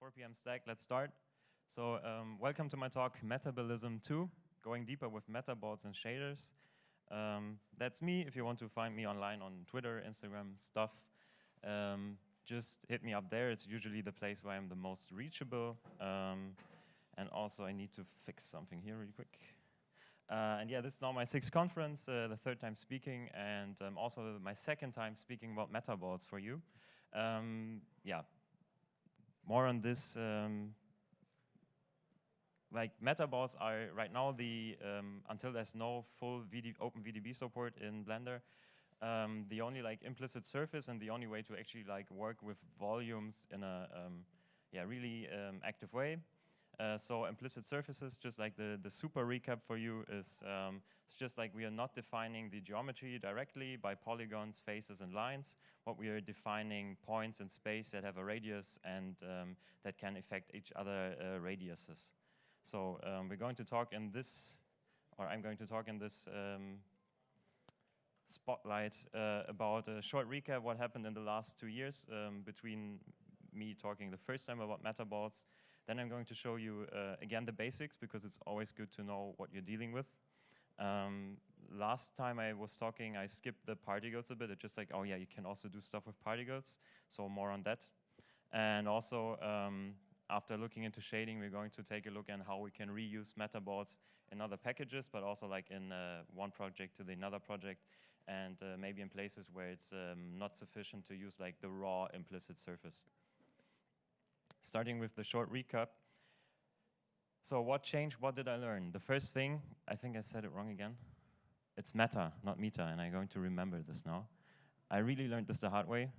4 p.m. stack, let's start. So um, welcome to my talk, Metabolism 2, going deeper with metaballs and shaders. Um, that's me, if you want to find me online on Twitter, Instagram, stuff. Um, just hit me up there, it's usually the place where I'm the most reachable. Um, and also I need to fix something here really quick. Uh, and yeah, this is now my sixth conference, uh, the third time speaking, and um, also my second time speaking about metaballs for you. Um, yeah, more on this. Um, like metaballs are right now the um, until there's no full VD, OpenVDB support in Blender, um, the only like implicit surface and the only way to actually like work with volumes in a um, yeah really active way. Uh, so implicit surfaces, just like the, the super recap for you is, um, it's just like we are not defining the geometry directly by polygons, faces, and lines. What we are defining points in space that have a radius and um, that can affect each other uh, radiuses. So um, we're going to talk in this, or I'm going to talk in this um, spotlight uh, about a short recap what happened in the last two years um, between me talking the first time about metaballs then I'm going to show you, uh, again, the basics, because it's always good to know what you're dealing with. Um, last time I was talking, I skipped the particles a bit. It's just like, oh yeah, you can also do stuff with particles, so more on that. And also, um, after looking into shading, we're going to take a look at how we can reuse metaballs in other packages, but also like in uh, one project to the another project, and uh, maybe in places where it's um, not sufficient to use like the raw implicit surface starting with the short recap. So what changed, what did I learn? The first thing, I think I said it wrong again. It's meta, not meta, and I'm going to remember this now. I really learned this the hard way.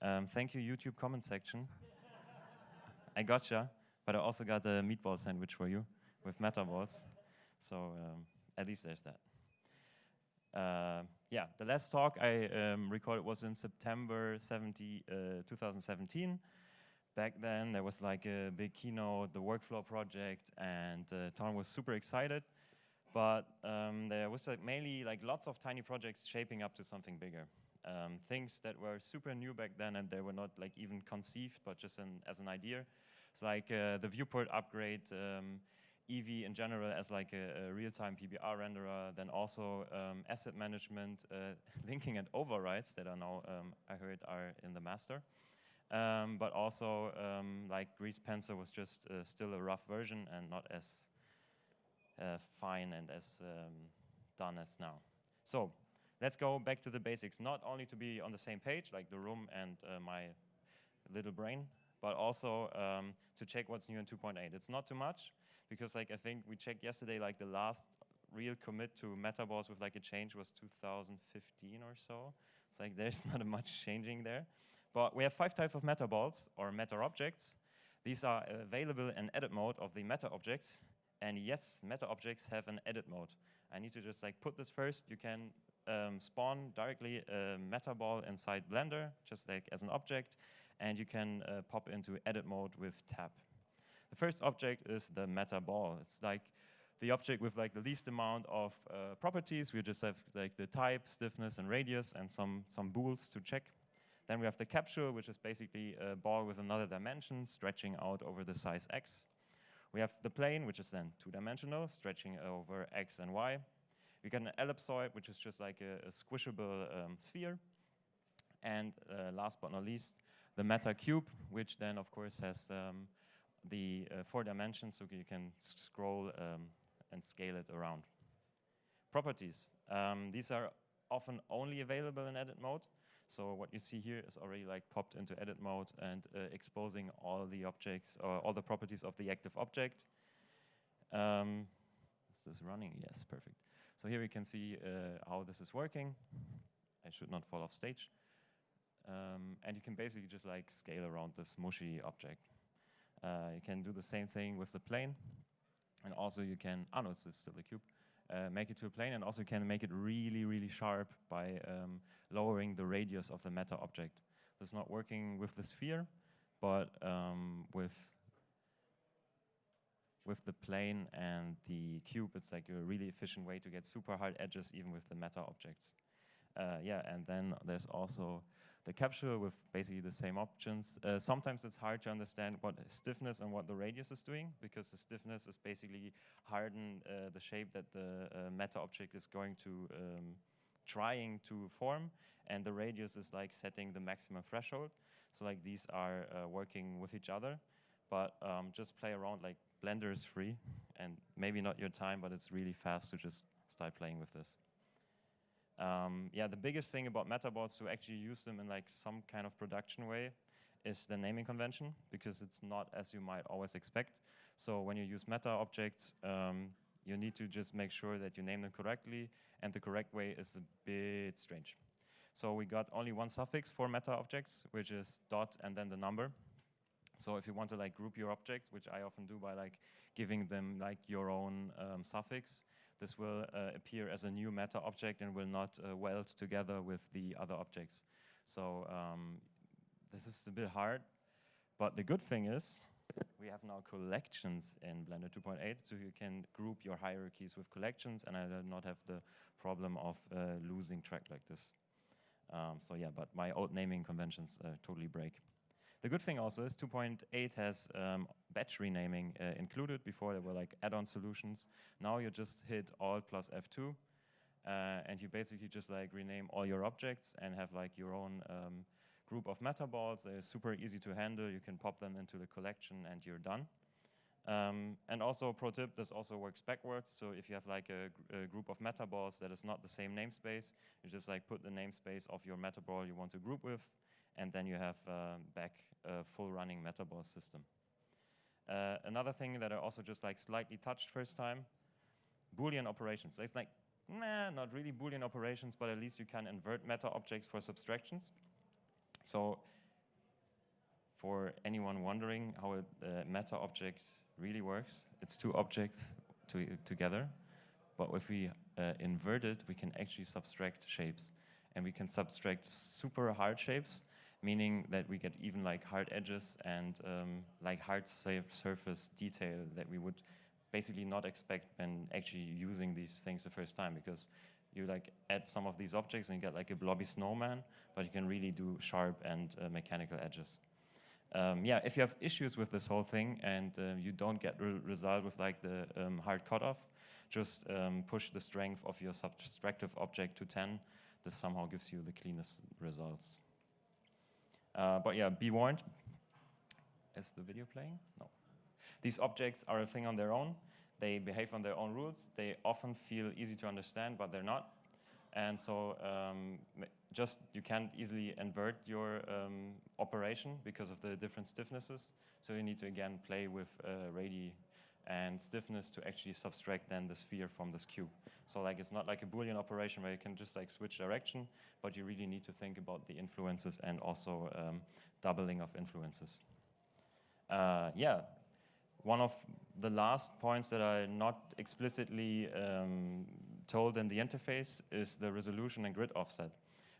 Um, thank you, YouTube comment section. I gotcha, but I also got a meatball sandwich for you with metaballs. So um, at least there's that. Uh, yeah, the last talk I um, recorded was in September 70, uh, 2017 back then there was like a big keynote, the workflow project, and uh, Ton was super excited. But um, there was like mainly like lots of tiny projects shaping up to something bigger. Um, things that were super new back then and they were not like even conceived, but just an, as an idea. It's like uh, the viewport upgrade, um, Eevee in general as like a, a real-time PBR renderer, then also um, asset management, uh, linking and overrides that are now, um, I heard, are in the master. Um, but also um, like Grease Pencil was just uh, still a rough version and not as uh, fine and as um, done as now. So let's go back to the basics, not only to be on the same page, like the room and uh, my little brain, but also um, to check what's new in 2.8. It's not too much, because like I think we checked yesterday, like the last real commit to metaballs with like a change was 2015 or so. It's like there's not much changing there. But we have five types of meta balls or meta objects. These are available in edit mode of the meta objects. And yes, meta objects have an edit mode. I need to just like put this first. You can um, spawn directly a meta ball inside Blender, just like as an object. And you can uh, pop into edit mode with tab. The first object is the meta ball. It's like the object with like the least amount of uh, properties. We just have like the type, stiffness, and radius, and some some bools to check. Then we have the capsule, which is basically a ball with another dimension stretching out over the size x. We have the plane, which is then two-dimensional, stretching over x and y. We get an ellipsoid, which is just like a, a squishable um, sphere. And uh, last but not least, the meta cube, which then, of course, has um, the uh, four dimensions, so you can scroll um, and scale it around. Properties. Um, these are often only available in edit mode. So what you see here is already like popped into edit mode and uh, exposing all the objects or all the properties of the active object. Um, is this running? Yes, perfect. So here we can see uh, how this is working. I should not fall off stage. Um, and you can basically just like scale around this mushy object. Uh, you can do the same thing with the plane. And also you can, oh no, this is still a cube uh, make it to a plane and also can make it really, really sharp by um, lowering the radius of the meta object. This is not working with the sphere, but um, with with the plane and the cube, it's like a really efficient way to get super hard edges even with the meta objects. Uh, yeah, and then there's also the capsule with basically the same options. Uh, sometimes it's hard to understand what stiffness and what the radius is doing because the stiffness is basically harden uh, the shape that the uh, meta object is going to um, trying to form and the radius is like setting the maximum threshold. So like these are uh, working with each other, but um, just play around like Blender is free and maybe not your time, but it's really fast to just start playing with this. Um, yeah, the biggest thing about metaballs to actually use them in like some kind of production way is the naming convention because it's not as you might always expect. So when you use meta objects, um, you need to just make sure that you name them correctly and the correct way is a bit strange. So we got only one suffix for meta objects, which is dot and then the number. So if you want to like group your objects, which I often do by like giving them like your own um, suffix, this will uh, appear as a new meta object and will not uh, weld together with the other objects. So um, this is a bit hard, but the good thing is we have now collections in Blender 2.8, so you can group your hierarchies with collections and I do not have the problem of uh, losing track like this. Um, so yeah, but my old naming conventions uh, totally break. The good thing also is 2.8 has um, batch renaming uh, included. Before there were like add-on solutions. Now you just hit Alt plus F2 uh, and you basically just like rename all your objects and have like your own um, group of metaballs. They're super easy to handle. You can pop them into the collection and you're done. Um, and also, pro tip, this also works backwards. So if you have like a, a, group of metaballs that is not the same namespace, you just like put the namespace of your metaball you want to group with, and then you have uh, back a full running metaball system. Uh, another thing that I also just like slightly touched first time, Boolean operations. It's like, nah, not really Boolean operations, but at least you can invert meta objects for subtractions. So for anyone wondering how a, meta object really works, it's two objects to, together. But if we uh, invert it, we can actually subtract shapes. And we can subtract super hard shapes meaning that we get even like hard edges and um, like hard surface detail that we would basically not expect when actually using these things the first time because you like add some of these objects and you get like a blobby snowman, but you can really do sharp and uh, mechanical edges. Um, yeah, if you have issues with this whole thing and uh, you don't get re result with like the um, hard cutoff, just um, push the strength of your subtractive object to 10. This somehow gives you the cleanest results. Uh, but yeah, be warned. Is the video playing? No. These objects are a thing on their own. They behave on their own rules. They often feel easy to understand, but they're not. And so um, just you can't easily invert your um, operation because of the different stiffnesses. So you need to again play with uh, radii and stiffness to actually subtract then the sphere from this cube. So like it's not like a Boolean operation where you can just like switch direction, but you really need to think about the influences and also um, doubling of influences. Uh, yeah, one of the last points that are not explicitly um, told in the interface is the resolution and grid offset.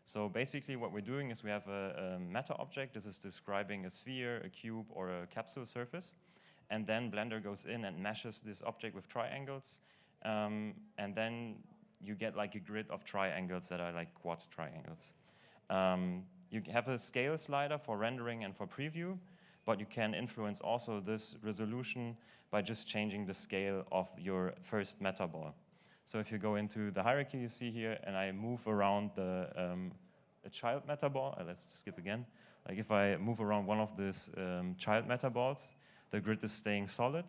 So basically what we're doing is we have a, a meta object. This is describing a sphere, a cube, or a capsule surface and then Blender goes in and meshes this object with triangles, um, and then you get like a grid of triangles that are like quad triangles. Um, you have a scale slider for rendering and for preview, but you can influence also this resolution by just changing the scale of your first metaball. So if you go into the hierarchy you see here, and I move around the um, a child metaball, uh, let's skip again. Like if I move around one of these um, child metaballs, the grid is staying solid.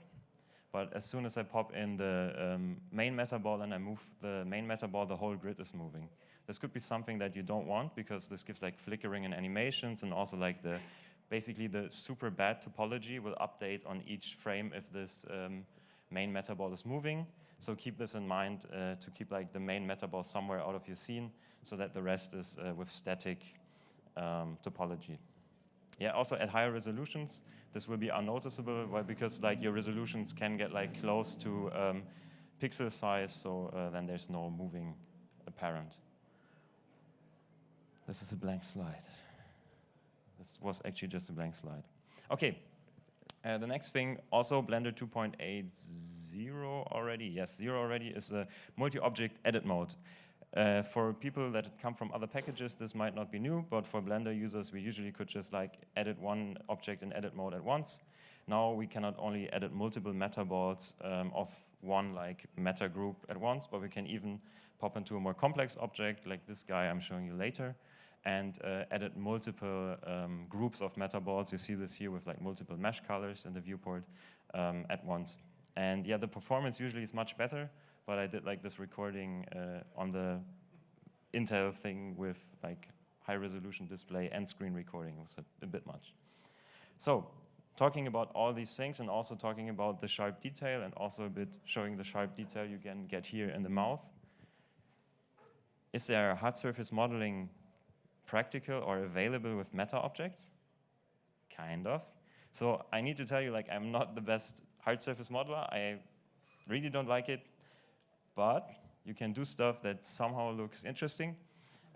But as soon as I pop in the um, main metaball and I move the main metaball, the whole grid is moving. This could be something that you don't want because this gives like flickering and animations and also like the basically the super bad topology will update on each frame if this um, main metaball is moving. So keep this in mind uh, to keep like the main metaball somewhere out of your scene so that the rest is uh, with static um, topology. Yeah, also at higher resolutions, this will be unnoticeable well, because like your resolutions can get like close to um, pixel size, so uh, then there's no moving apparent. This is a blank slide. This was actually just a blank slide. Okay, uh, the next thing, also Blender 2.80 already, yes, 0 already, is a multi-object edit mode. Uh, for people that come from other packages, this might not be new, but for Blender users, we usually could just like edit one object in edit mode at once. Now we cannot only edit multiple meta balls um, of one like meta group at once, but we can even pop into a more complex object like this guy I'm showing you later and uh, edit multiple um, groups of meta balls. You see this here with like multiple mesh colors in the viewport um, at once. And yeah, the performance usually is much better but I did like this recording uh, on the Intel thing with like high resolution display and screen recording. It was a, a, bit much. So talking about all these things and also talking about the sharp detail and also a bit showing the sharp detail you can get here in the mouth. Is there hard surface modeling practical or available with meta objects? Kind of. So I need to tell you like I'm not the best hard surface modeler. I really don't like it but you can do stuff that somehow looks interesting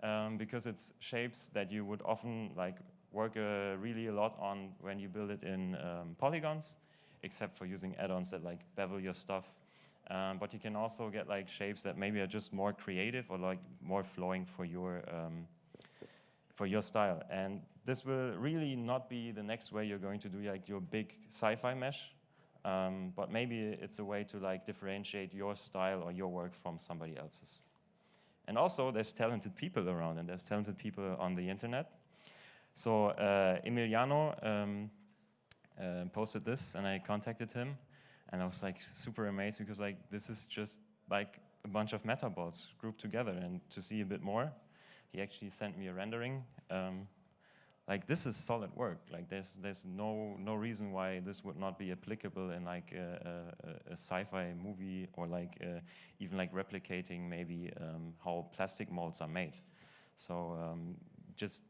um, because it's shapes that you would often like work uh, really a lot on when you build it in um, polygons, except for using add-ons that like bevel your stuff. Um, but you can also get like shapes that maybe are just more creative or like more flowing for your um, for your style. And this will really not be the next way you're going to do like your big sci-fi mesh. Um, but maybe it's a way to like differentiate your style or your work from somebody else's. And also there's talented people around and there's talented people on the internet. So uh, Emiliano um, uh, posted this and I contacted him and I was like super amazed because like this is just like a bunch of metaballs grouped together and to see a bit more, he actually sent me a rendering um, like this is solid work. Like there's there's no no reason why this would not be applicable in like a, a, a sci-fi movie or like uh, even like replicating maybe um, how plastic molds are made. So um, just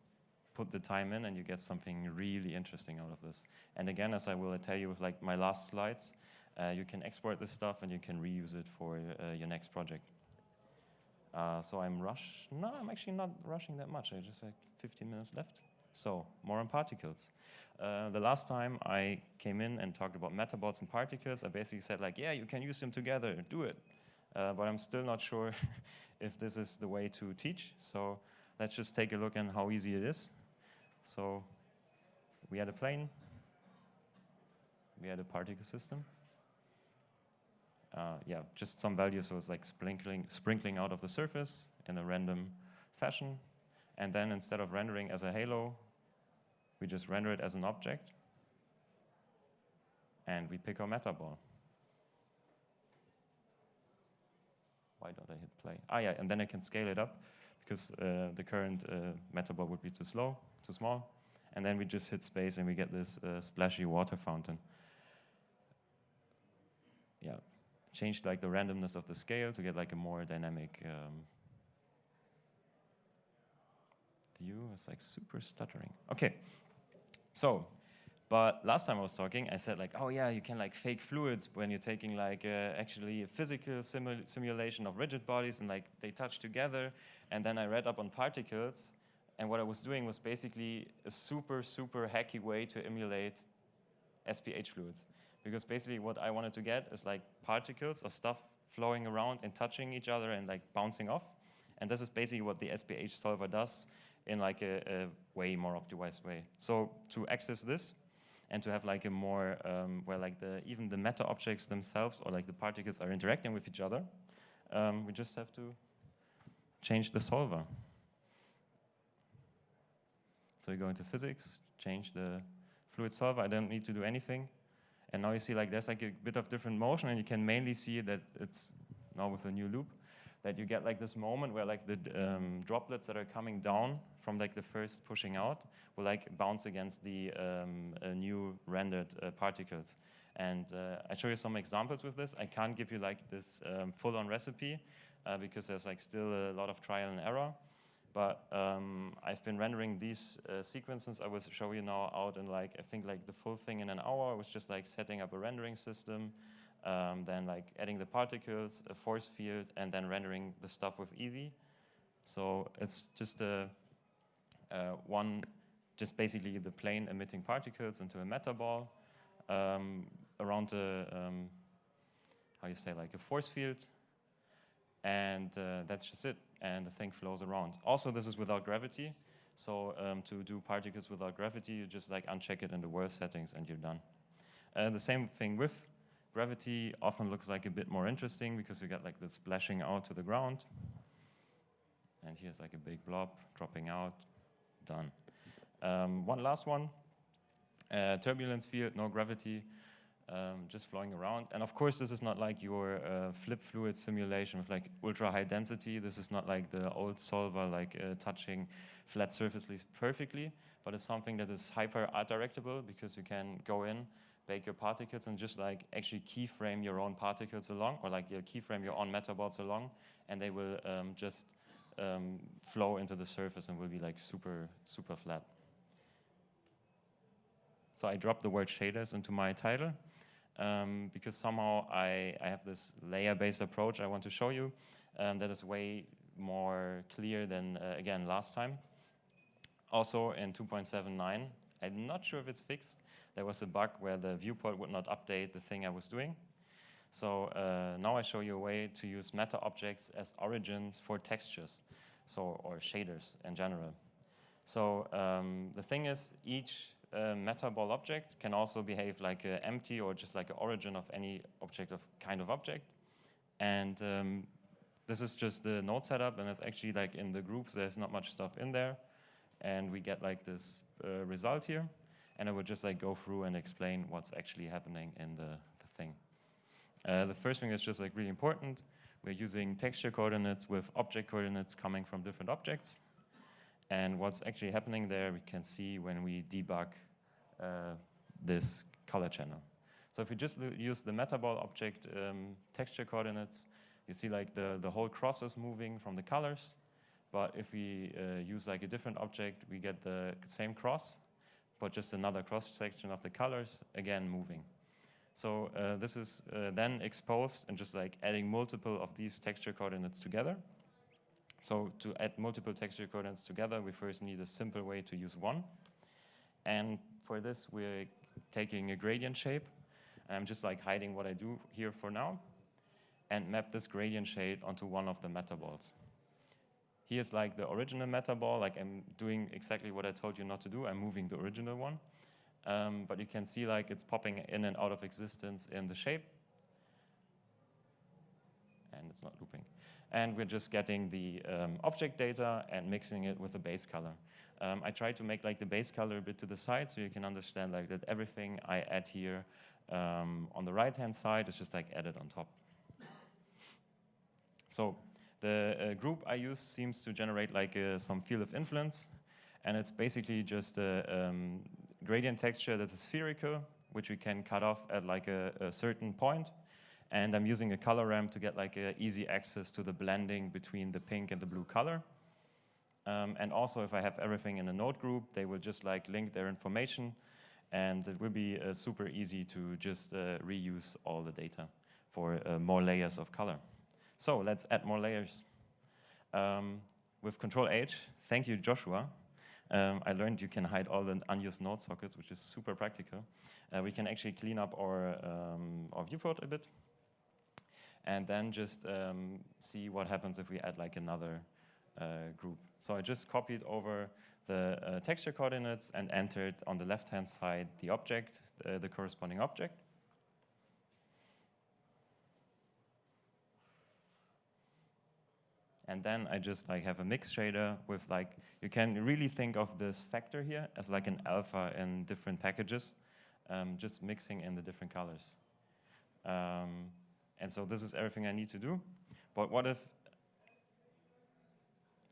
put the time in and you get something really interesting out of this. And again, as I will tell you with like my last slides, uh, you can export this stuff and you can reuse it for uh, your next project. Uh, so I'm rush. No, I'm actually not rushing that much. I just like 15 minutes left. So more on particles. Uh, the last time I came in and talked about metaballs and particles, I basically said like, yeah, you can use them together, do it. Uh, but I'm still not sure if this is the way to teach. So let's just take a look at how easy it is. So we had a plane, we had a particle system. Uh, yeah, just some values, so it's like sprinkling, sprinkling out of the surface in a random fashion. And then instead of rendering as a halo, we just render it as an object, and we pick our meta ball. Why don't I hit play? Ah, yeah, and then I can scale it up because uh, the current uh, meta ball would be too slow, too small. And then we just hit space and we get this uh, splashy water fountain. Yeah, changed like the randomness of the scale to get like a more dynamic um, view. It's like super stuttering. Okay, so, but last time I was talking, I said like, oh yeah, you can like fake fluids when you're taking like uh, actually a physical simulation of rigid bodies and like they touch together. And then I read up on particles and what I was doing was basically a super, super hacky way to emulate SPH fluids. Because basically what I wanted to get is like particles or stuff flowing around and touching each other and like bouncing off. And this is basically what the SPH solver does in like a, a way more optimized way. So to access this and to have like a more, um, where like the, even the meta objects themselves or like the particles are interacting with each other, um, we just have to change the solver. So you go into physics, change the fluid solver, I don't need to do anything. And now you see like there's like a bit of different motion and you can mainly see that it's now with the new loop that you get like this moment where like the um, droplets that are coming down from like the first pushing out will like bounce against the um, uh, new rendered uh, particles. And uh, I show you some examples with this. I can't give you like this um, full-on recipe uh, because there's like still a lot of trial and error. But um, I've been rendering these uh, sequences. I will show you now out in like, I think like the full thing in an hour. It was just like setting up a rendering system, um, then like adding the particles, a force field, and then rendering the stuff with Eevee. So it's just a, uh, one, just basically the plane emitting particles into a meta ball um, around a, um, how you say, like a force field. And uh, that's just it. And the thing flows around. Also, this is without gravity. So um, to do particles without gravity, you just like uncheck it in the worst settings and you're done. Uh, the same thing with gravity often looks like a bit more interesting because you get like this splashing out to the ground. And here's like a big blob dropping out, done. Um, one last one, uh, turbulence field, no gravity, um, just flowing around. And of course, this is not like your uh, flip fluid simulation with like ultra high density. This is not like the old solver, like uh, touching flat surfaces perfectly, but it's something that is hyper art directable because you can go in, bake your particles and just like actually keyframe your own particles along or like you keyframe your own metaballs along and they will um, just um, flow into the surface and will be like super, super flat. So I dropped the word shaders into my title um, because somehow I, I have this layer-based approach I want to show you um, that is way more clear than, uh, again, last time. Also in 2.79, I'm not sure if it's fixed, there was a bug where the viewport would not update the thing I was doing. So uh, now I show you a way to use meta objects as origins for textures, so or shaders in general. So um, the thing is, each uh, meta ball object can also behave like an empty or just like an origin of any object of kind of object. And um, this is just the node setup, and it's actually like in the groups, there's not much stuff in there and we get like this uh, result here. And I would just like go through and explain what's actually happening in the, the thing. Uh, the first thing is just like really important. We're using texture coordinates with object coordinates coming from different objects. And what's actually happening there, we can see when we debug uh, this color channel. So if we just use the metaball object um, texture coordinates, you see like the, the whole cross is moving from the colors. But if we uh, use like a different object, we get the same cross, but just another cross section of the colors, again moving. So uh, this is uh, then exposed and just like adding multiple of these texture coordinates together. So to add multiple texture coordinates together, we first need a simple way to use one. And for this, we're taking a gradient shape. And I'm just like hiding what I do here for now and map this gradient shade onto one of the metaballs. Here's like the original meta ball, like I'm doing exactly what I told you not to do. I'm moving the original one. Um, but you can see like it's popping in and out of existence in the shape. And it's not looping. And we're just getting the um, object data and mixing it with the base color. Um, I try to make like the base color a bit to the side so you can understand like that everything I add here um, on the right hand side is just like added on top. So the uh, group I use seems to generate like uh, some field of influence, and it's basically just a um, gradient texture that is spherical, which we can cut off at like a, a certain point. And I'm using a color ramp to get like easy access to the blending between the pink and the blue color. Um, and also if I have everything in a node group, they will just like link their information and it will be uh, super easy to just uh, reuse all the data for uh, more layers of color. So let's add more layers. Um, with Control H, thank you, Joshua. Um, I learned you can hide all the unused node sockets, which is super practical. Uh, we can actually clean up our, um, our viewport a bit and then just um, see what happens if we add like another uh, group. So I just copied over the uh, texture coordinates and entered on the left-hand side the object, uh, the corresponding object. And then I just like have a mix shader with like, you can really think of this factor here as like an alpha in different packages, um, just mixing in the different colors. Um, and so this is everything I need to do. But what if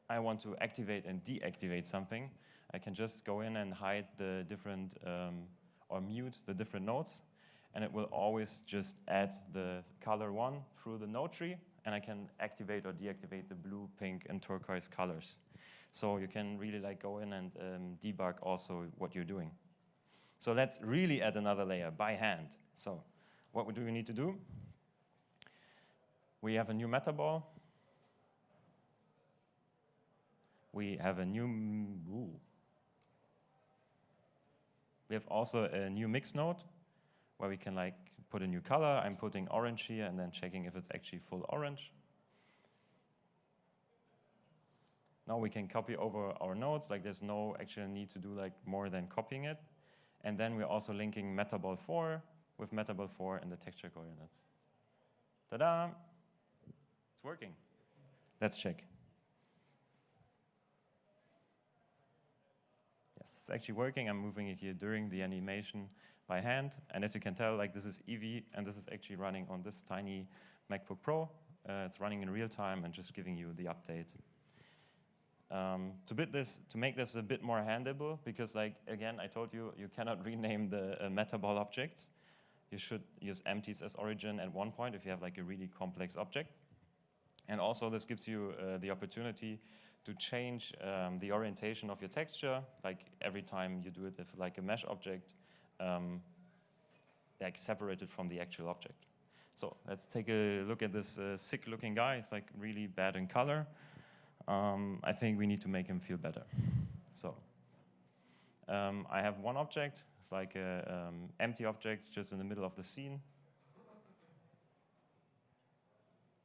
I want to activate and deactivate something? I can just go in and hide the different, um, or mute the different nodes, and it will always just add the color one through the node tree and I can activate or deactivate the blue, pink, and turquoise colors. So you can really like go in and um, debug also what you're doing. So let's really add another layer by hand. So what do we need to do? We have a new meta ball. We have a new, ooh. we have also a new mix node where we can like put a new color. I'm putting orange here and then checking if it's actually full orange. Now we can copy over our nodes, like there's no actual need to do like more than copying it. And then we're also linking metaball 4 with metaball 4 in the texture coordinates. Ta-da! It's working. Let's check. Yes, it's actually working. I'm moving it here during the animation by hand. And as you can tell, like this is Eevee, and this is actually running on this tiny MacBook Pro. Uh, it's running in real time and just giving you the update. Um, to, this, to make this a bit more handleable, because like, again, I told you, you cannot rename the uh, metaball objects. You should use empties as origin at one point if you have like a really complex object. And also this gives you uh, the opportunity to change um, the orientation of your texture, like every time you do it with like a mesh object, um, like separated from the actual object. So let's take a look at this uh, sick looking guy. It's like really bad in color. Um, I think we need to make him feel better. So um, I have one object. It's like an um, empty object just in the middle of the scene.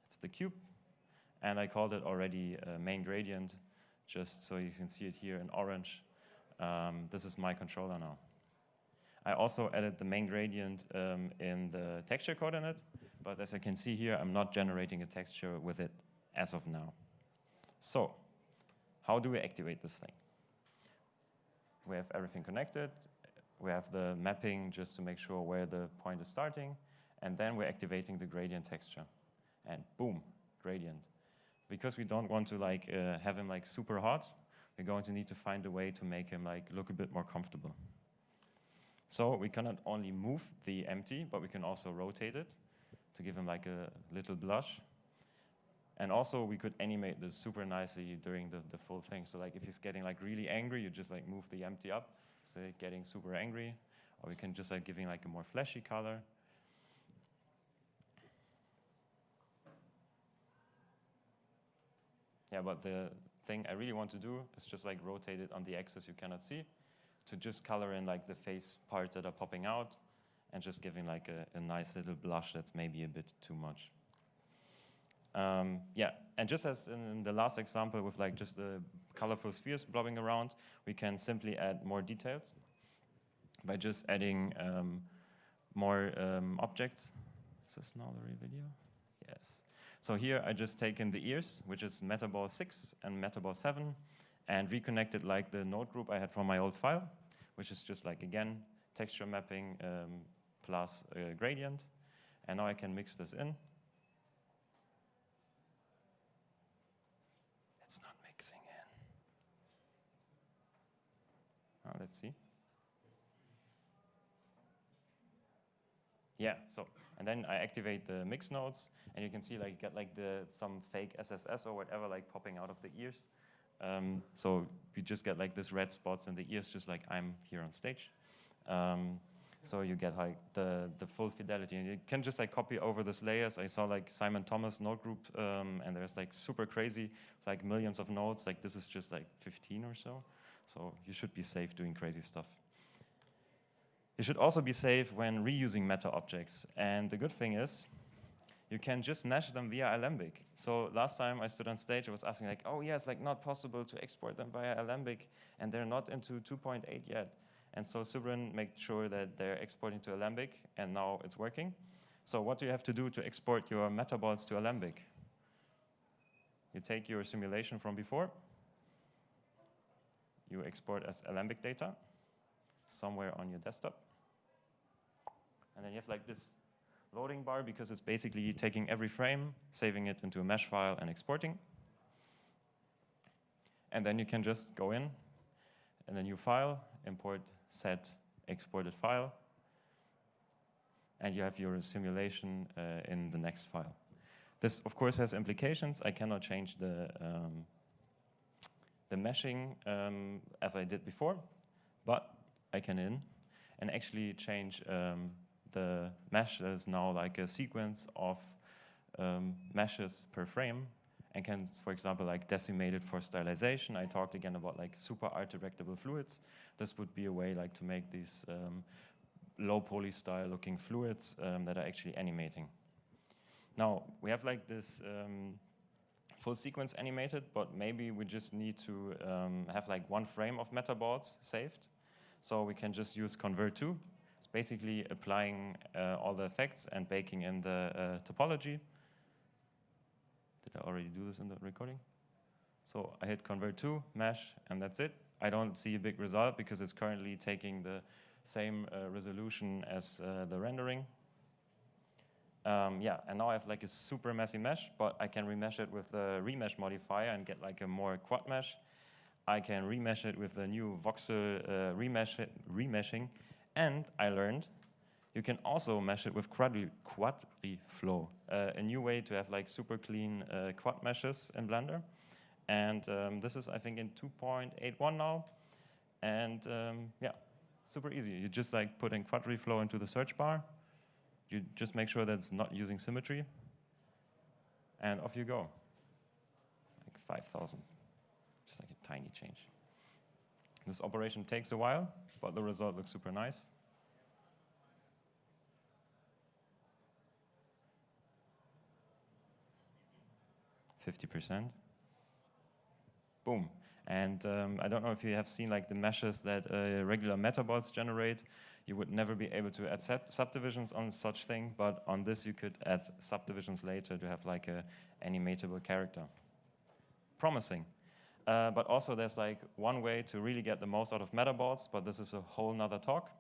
It's the cube. And I called it already uh, main gradient, just so you can see it here in orange. Um, this is my controller now. I also added the main gradient um, in the texture coordinate, but as I can see here, I'm not generating a texture with it as of now. So, how do we activate this thing? We have everything connected. We have the mapping just to make sure where the point is starting. And then we're activating the gradient texture. And boom, gradient. Because we don't want to like uh, have him like super hot, we're going to need to find a way to make him like look a bit more comfortable. So we cannot only move the empty, but we can also rotate it to give him like a little blush. And also we could animate this super nicely during the, the full thing. So like if he's getting like really angry, you just like move the empty up, say getting super angry. Or we can just like giving like a more flashy color. Yeah, but the thing I really want to do is just like rotate it on the axis you cannot see to just color in like the face parts that are popping out and just giving like a, a nice little blush that's maybe a bit too much. Um, yeah, and just as in the last example with like just the colorful spheres blobbing around, we can simply add more details by just adding um, more um, objects. Is this the video? Yes. So here I just take in the ears, which is Metaball 6 and Metaball 7, and reconnected like the node group I had from my old file, which is just like, again, texture mapping um, plus a gradient. And now I can mix this in. It's not mixing in. Let's see. Yeah, so, and then I activate the mix nodes, and you can see like get like the some fake SSS or whatever like popping out of the ears. Um, so you just get like this red spots in the ears, just like I'm here on stage. Um, so you get like the, the full fidelity and you can just like copy over these layers. I saw like Simon Thommes node group um, and there's like super crazy, like millions of nodes. Like this is just like 15 or so. So you should be safe doing crazy stuff. You should also be safe when reusing meta objects. And the good thing is, you can just mesh them via Alembic. So last time I stood on stage, I was asking like, oh yeah, it's like not possible to export them via Alembic, and they're not into 2.8 yet. And so Sybren made sure that they're exporting to Alembic, and now it's working. So what do you have to do to export your metaballs to Alembic? You take your simulation from before, you export as Alembic data somewhere on your desktop. And then you have like this loading bar because it's basically taking every frame, saving it into a mesh file and exporting. And then you can just go in in a new file, import set exported file, and you have your simulation uh, in the next file. This, of course, has implications. I cannot change the, um, the meshing um, as I did before, but I can in and actually change um, the mesh is now like a sequence of um, meshes per frame and can, for example, like decimate it for stylization. I talked again about like super art directable fluids. This would be a way like to make these um, low poly style looking fluids um, that are actually animating. Now, we have like this um, full sequence animated, but maybe we just need to um, have like one frame of metaballs saved. So we can just use convert2. It's basically applying uh, all the effects and baking in the uh, topology. Did I already do this in the recording? So I hit convert to, mesh, and that's it. I don't see a big result because it's currently taking the same uh, resolution as uh, the rendering. Um, yeah, and now I have like a super messy mesh, but I can remesh it with the remesh modifier and get like a more quad mesh. I can remesh it with the new voxel uh, remesh remeshing. And I learned you can also mesh it with quadri Flow, uh, a new way to have like super clean uh, quad meshes in Blender. And um, this is, I think, in 2.81 now. And um, yeah, super easy. You just like put in QuadriFlow into the search bar, you just make sure that it's not using symmetry, and off you go. Like 5,000, just like a tiny change. This operation takes a while, but the result looks super nice. Fifty percent. Boom. And um, I don't know if you have seen like the meshes that uh, regular metaballs generate. You would never be able to add subdivisions on such thing, but on this you could add subdivisions later to have like a animatable character. Promising. Uh, but also there's like one way to really get the most out of metaballs, but this is a whole nother talk.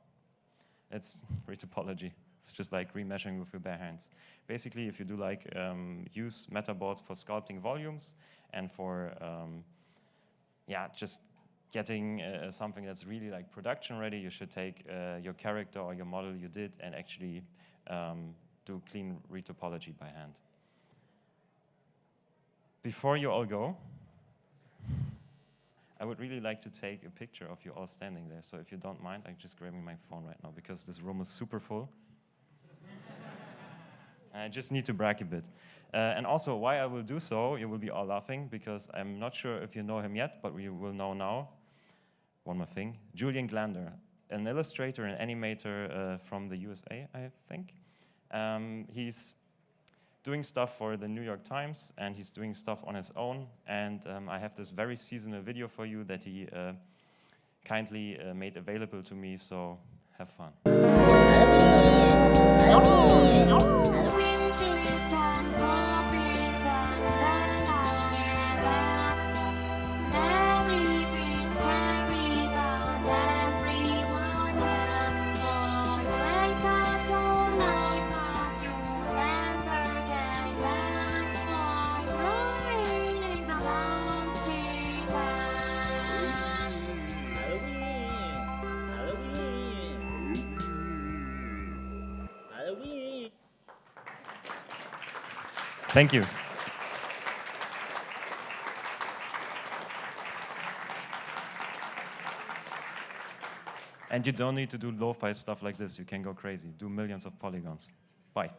It's retopology. It's just like remeshing with your bare hands. Basically, if you do like um, use metaballs for sculpting volumes and for um, yeah, just getting uh, something that's really like production ready, you should take uh, your character or your model you did and actually um, do clean retopology by hand. Before you all go, I would really like to take a picture of you all standing there. So if you don't mind, I'm just grabbing my phone right now because this room is super full. I just need to brag a bit. Uh, and also, why I will do so, you will be all laughing because I'm not sure if you know him yet, but we will know now one more thing. Julian Glander, an illustrator and animator uh, from the USA, I think. Um, he's doing stuff for the New York Times and he's doing stuff on his own. And um, I have this very seasonal video for you that he uh, kindly uh, made available to me, so have fun. Thank you. And you don't need to do lo-fi stuff like this. You can go crazy. Do millions of polygons. Bye.